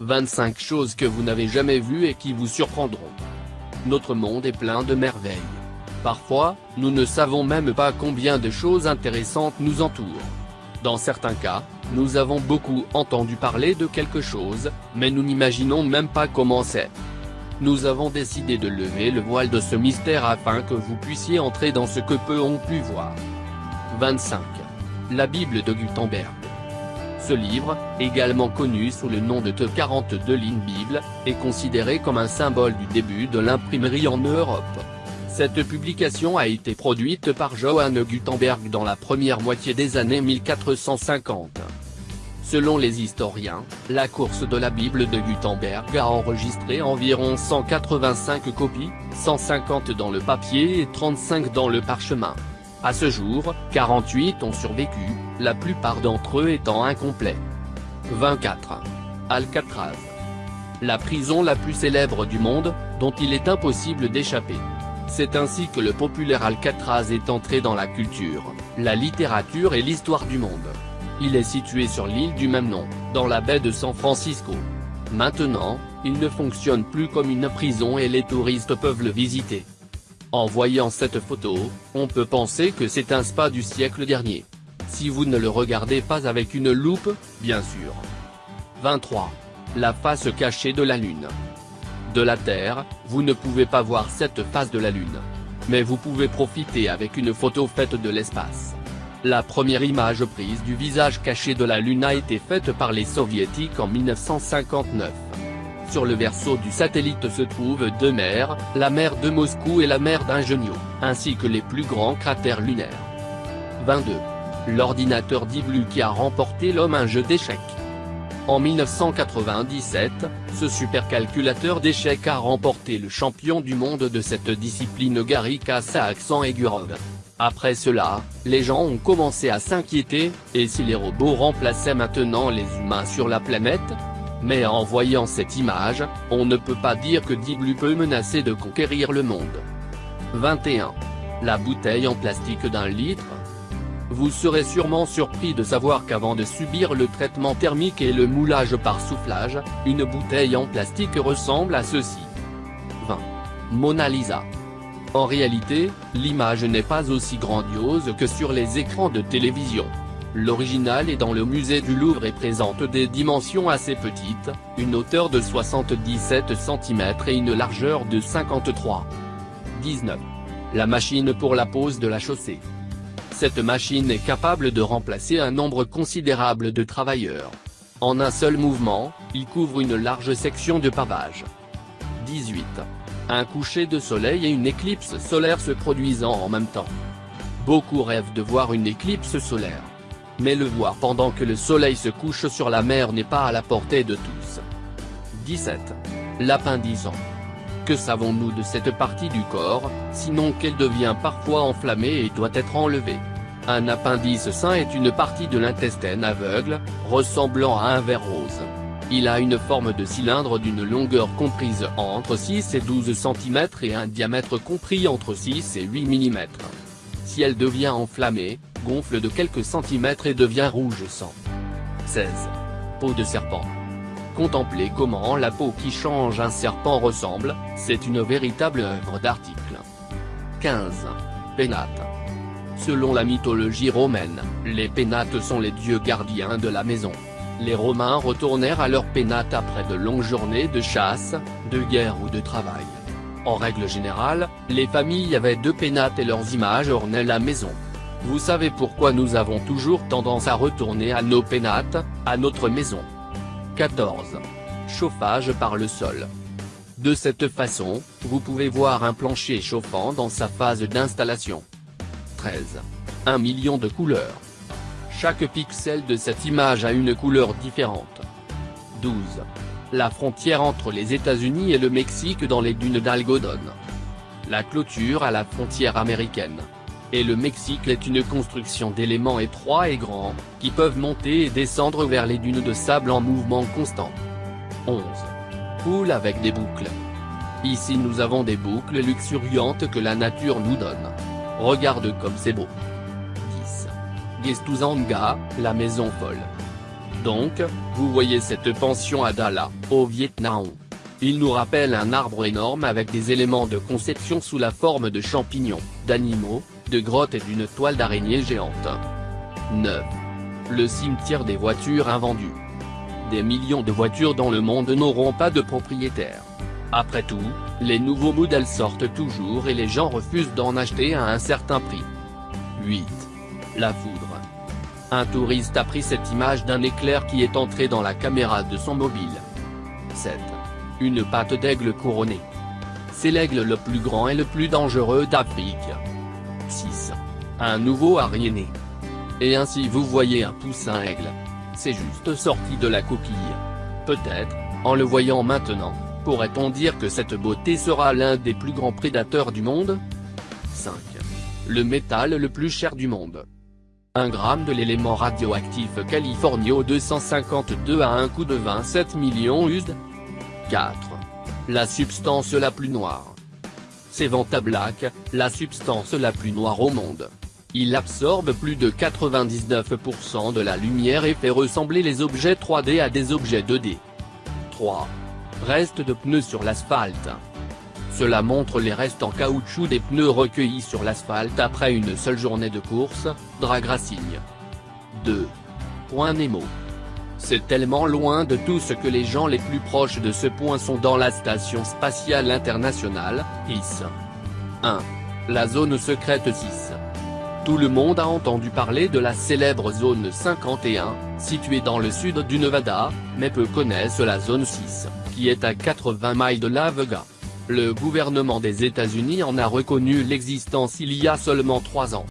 25 choses que vous n'avez jamais vues et qui vous surprendront. Notre monde est plein de merveilles. Parfois, nous ne savons même pas combien de choses intéressantes nous entourent. Dans certains cas, nous avons beaucoup entendu parler de quelque chose, mais nous n'imaginons même pas comment c'est. Nous avons décidé de lever le voile de ce mystère afin que vous puissiez entrer dans ce que peu ont pu voir. 25. La Bible de Gutenberg. Ce livre, également connu sous le nom de Te 42 lignes Bible, est considéré comme un symbole du début de l'imprimerie en Europe. Cette publication a été produite par Johann Gutenberg dans la première moitié des années 1450. Selon les historiens, la course de la Bible de Gutenberg a enregistré environ 185 copies, 150 dans le papier et 35 dans le parchemin. À ce jour, 48 ont survécu, la plupart d'entre eux étant incomplets. 24. Alcatraz. La prison la plus célèbre du monde, dont il est impossible d'échapper. C'est ainsi que le populaire Alcatraz est entré dans la culture, la littérature et l'histoire du monde. Il est situé sur l'île du même nom, dans la baie de San Francisco. Maintenant, il ne fonctionne plus comme une prison et les touristes peuvent le visiter. En voyant cette photo, on peut penser que c'est un spa du siècle dernier. Si vous ne le regardez pas avec une loupe, bien sûr. 23. La face cachée de la Lune. De la Terre, vous ne pouvez pas voir cette face de la Lune. Mais vous pouvez profiter avec une photo faite de l'espace. La première image prise du visage caché de la Lune a été faite par les soviétiques en 1959. Sur le verso du satellite se trouvent deux mers, la mer de Moscou et la mer d'Ingenio, ainsi que les plus grands cratères lunaires. 22. L'ordinateur Deep qui a remporté l'homme un jeu d'échecs. En 1997, ce supercalculateur d'échecs a remporté le champion du monde de cette discipline Gary Kassakhsan-Egurov. Après cela, les gens ont commencé à s'inquiéter, et si les robots remplaçaient maintenant les humains sur la planète mais en voyant cette image, on ne peut pas dire que Diblu peut menacer de conquérir le monde. 21. La bouteille en plastique d'un litre? Vous serez sûrement surpris de savoir qu'avant de subir le traitement thermique et le moulage par soufflage, une bouteille en plastique ressemble à ceci. 20. Mona Lisa. En réalité, l'image n'est pas aussi grandiose que sur les écrans de télévision. L'original est dans le musée du Louvre et présente des dimensions assez petites, une hauteur de 77 cm et une largeur de 53. 19. La machine pour la pose de la chaussée. Cette machine est capable de remplacer un nombre considérable de travailleurs. En un seul mouvement, il couvre une large section de pavage. 18. Un coucher de soleil et une éclipse solaire se produisant en même temps. Beaucoup rêvent de voir une éclipse solaire mais le voir pendant que le soleil se couche sur la mer n'est pas à la portée de tous. 17. L'appendice. Que savons-nous de cette partie du corps, sinon qu'elle devient parfois enflammée et doit être enlevée? Un appendice sain est une partie de l'intestin aveugle, ressemblant à un verre rose. Il a une forme de cylindre d'une longueur comprise entre 6 et 12 cm et un diamètre compris entre 6 et 8 mm. Si elle devient enflammée, gonfle de quelques centimètres et devient rouge sang. 16. Peau de serpent. Contemplez comment la peau qui change un serpent ressemble, c'est une véritable œuvre d'article. 15. Pénates. Selon la mythologie romaine, les pénates sont les dieux gardiens de la maison. Les Romains retournèrent à leurs pénates après de longues journées de chasse, de guerre ou de travail. En règle générale, les familles avaient deux pénates et leurs images ornaient la maison. Vous savez pourquoi nous avons toujours tendance à retourner à nos pénates, à notre maison. 14. Chauffage par le sol. De cette façon, vous pouvez voir un plancher chauffant dans sa phase d'installation. 13. Un million de couleurs. Chaque pixel de cette image a une couleur différente. 12. La frontière entre les États-Unis et le Mexique dans les dunes d'Algodon. La clôture à la frontière américaine et le Mexique est une construction d'éléments étroits et grands, qui peuvent monter et descendre vers les dunes de sable en mouvement constant. 11. Poule avec des boucles. Ici nous avons des boucles luxuriantes que la nature nous donne. Regarde comme c'est beau. 10. Gestuzanga, la maison folle. Donc, vous voyez cette pension à Dala, au Vietnam. Il nous rappelle un arbre énorme avec des éléments de conception sous la forme de champignons, d'animaux, de grottes et d'une toile d'araignée géante. 9. Le cimetière des voitures invendues. Des millions de voitures dans le monde n'auront pas de propriétaire. Après tout, les nouveaux modèles sortent toujours et les gens refusent d'en acheter à un certain prix. 8. La foudre. Un touriste a pris cette image d'un éclair qui est entré dans la caméra de son mobile. 7. Une patte d'aigle couronnée. C'est l'aigle le plus grand et le plus dangereux d'Afrique. 6. Un nouveau ariéné. Et ainsi vous voyez un poussin aigle. C'est juste sorti de la coquille. Peut-être, en le voyant maintenant, pourrait-on dire que cette beauté sera l'un des plus grands prédateurs du monde? 5. Le métal le plus cher du monde. 1 gramme de l'élément radioactif Californio 252 à un coût de 27 millions USD 4. La substance la plus noire. C'est Vanta Black, la substance la plus noire au monde. Il absorbe plus de 99% de la lumière et fait ressembler les objets 3D à des objets 2D. 3. Reste de pneus sur l'asphalte. Cela montre les restes en caoutchouc des pneus recueillis sur l'asphalte après une seule journée de course, drag racing. 2. Point Nemo. C'est tellement loin de tout ce que les gens les plus proches de ce point sont dans la Station Spatiale Internationale, IS. 1. La zone secrète 6. Tout le monde a entendu parler de la célèbre zone 51, située dans le sud du Nevada, mais peu connaissent la zone 6, qui est à 80 miles de La Vega. Le gouvernement des États-Unis en a reconnu l'existence il y a seulement trois ans.